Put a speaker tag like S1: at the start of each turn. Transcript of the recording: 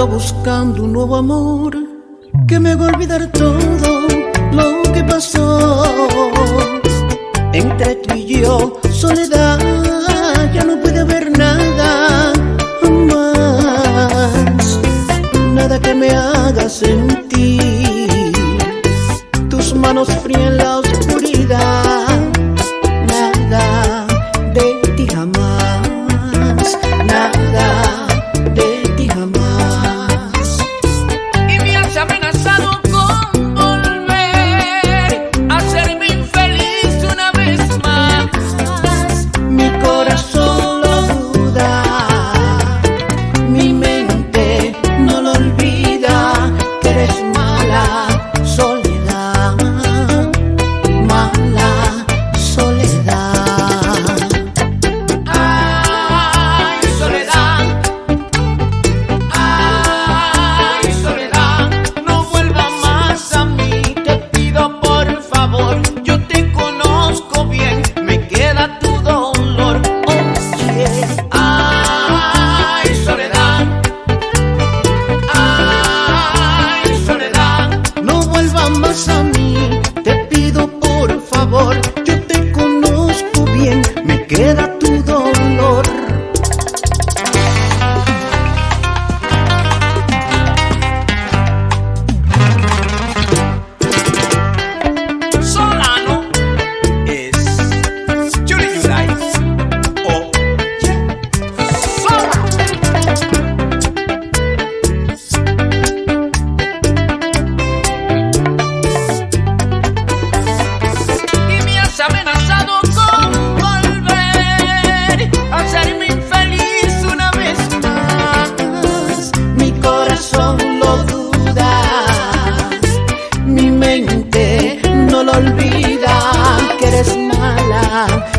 S1: Ando buscando un nuevo amor que me haga olvidar todo lo que pasó. Entre tú y yo, soledad, ya no puede haber nada más. Nada que me haga sentir tus manos frías en la oscuridad. No ¡Gracias!